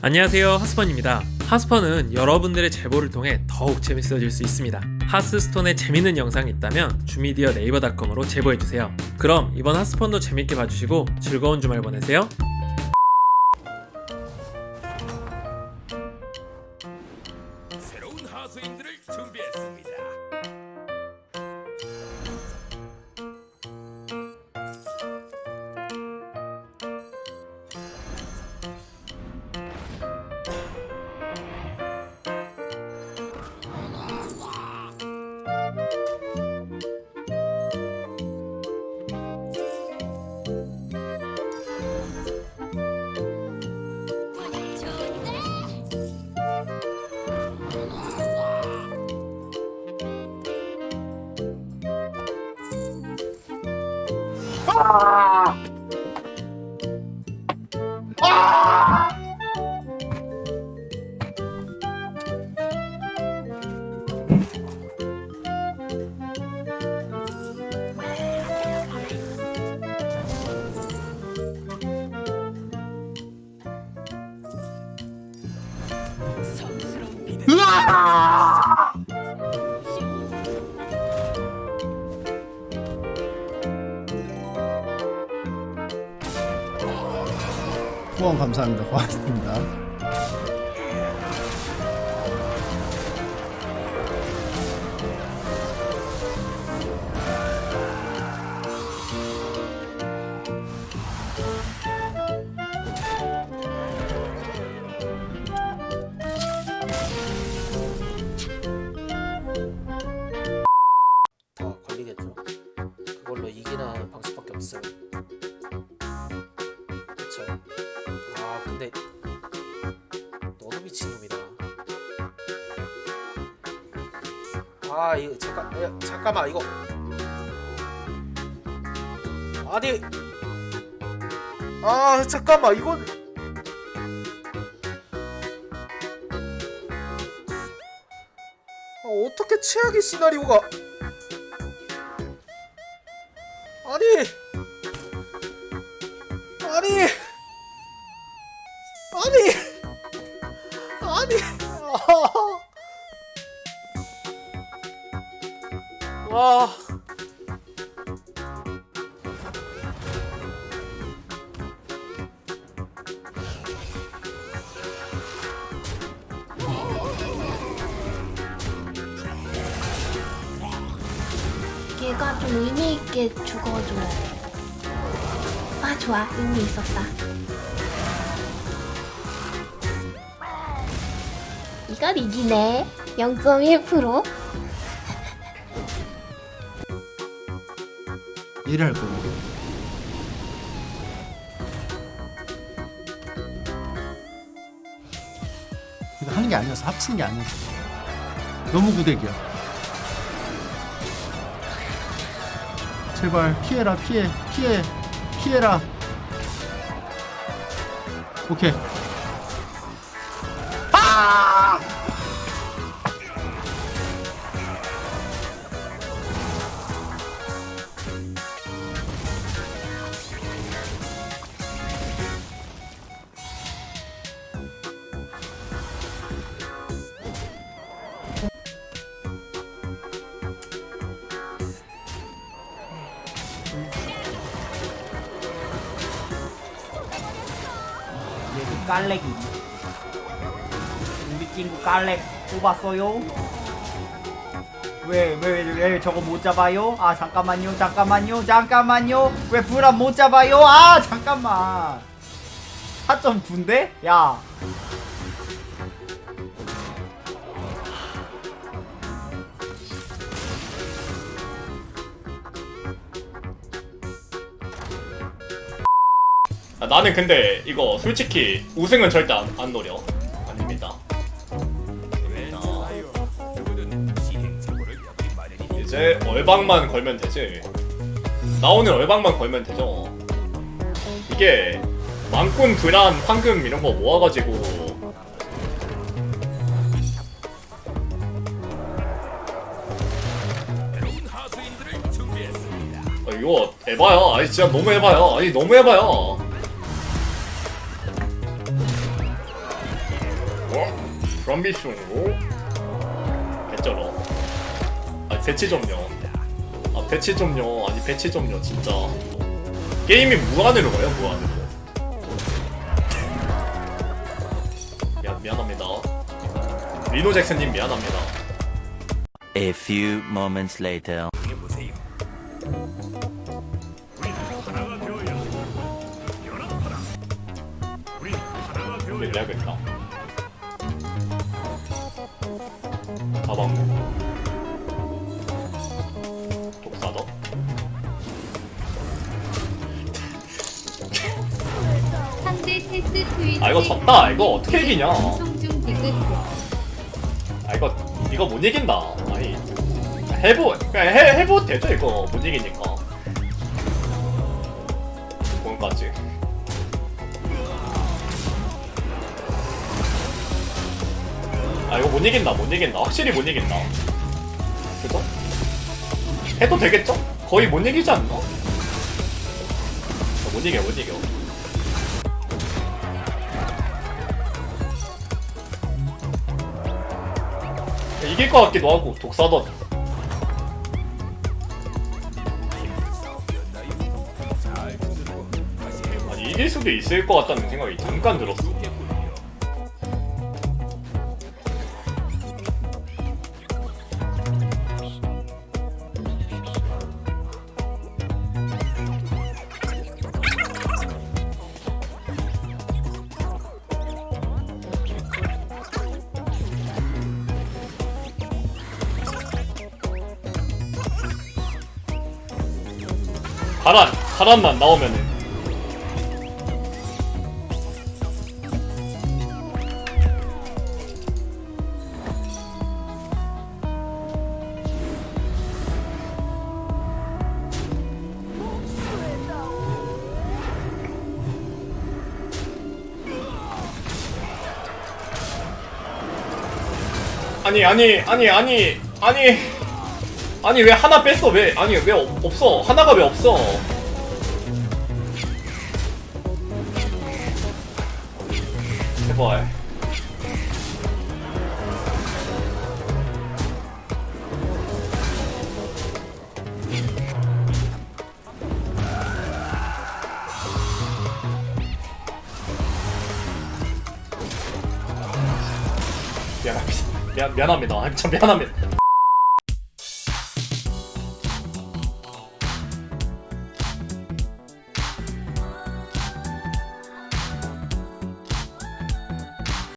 안녕하세요 하스펀입니다. 하스펀은 여러분들의 제보를 통해 더욱 재밌어질 수 있습니다. 하스스톤에 재밌는 영상이 있다면 주미디어 네이버닷컴으로 제보해주세요. 그럼 이번 하스펀도 재밌게 봐주시고 즐거운 주말 보내세요 아! 아! 으아! 후원 감사합니다. 고맙습니다. 다 근데 너도 미친놈이다. 아 이거 잠깐 야, 잠깐만 이거. 아니. 아 잠깐만 이건. 아, 어떻게 최악의 시나리오가. 아니. 아니 아니 아니 아. 와 얘가 좀 의미 있게 죽어줘야 돼. 아 좋아 의미 있었다. 이걸 이기네. 0.1%. 일을 할 거고. 이거 하는 게 아니었어. 합치는 게 아니었어. 너무 구대기야. 제발 피해라 피해 피해 피해라. 오케이. 아! 얘그 깔렉이 우리 친구 깔렉 뽑았어요? 왜, 왜, 왜 저거 못 잡아요? 아, 잠깐만요, 잠깐만요, 잠깐만요. 왜 불안 못 잡아요? 아, 잠깐만. 4.9인데? 야. 나는 근데 이거 솔직히 우승은 절대 안, 안 노려. 아닙니다. 이제 얼방만 걸면 되지. 나오는 얼방만 걸면 되죠. 이게 망꾼 불안 황금 이런 거 모아가지고. 아, 이거 에바야. 아니 진짜 너무 에바야. 아니 너무 에바야 프롬비숑으로. 개쩔어. 아 배치 좀요 아 배치 좀요 아니 배치 좀요 진짜. 게임이 무한으로 가요 무한으로. 야 미안합니다. 리노 잭슨님 미안합니다. A few moments later. 근데 내야겠다 아, 이거 졌다. 이거 어떻게 이기냐. 아 이거 이거 못 이긴다 아니 해보 그냥 해 해보 되죠 이거 못 이기니까 뭔까지 아 이거 못 이긴다 못 이긴다 확실히 못 이긴다 그죠? 해도 되겠죠? 거의 못 이기지 않나? 아, 못 이겨 못 이겨 이길 것 같기도 하고 독사던 아니 이길 수도 있을 것 같다는 생각이 잠깐 들었어 가란 가란만 나오면은. 아니 아니 아니 아니 아니 아니 왜 하나 뺐어? 왜? 아니 왜 없- 없어? 하나가 왜 없어? 제발. 미안합니다. 미안, 미안합니다. 참 미안합니다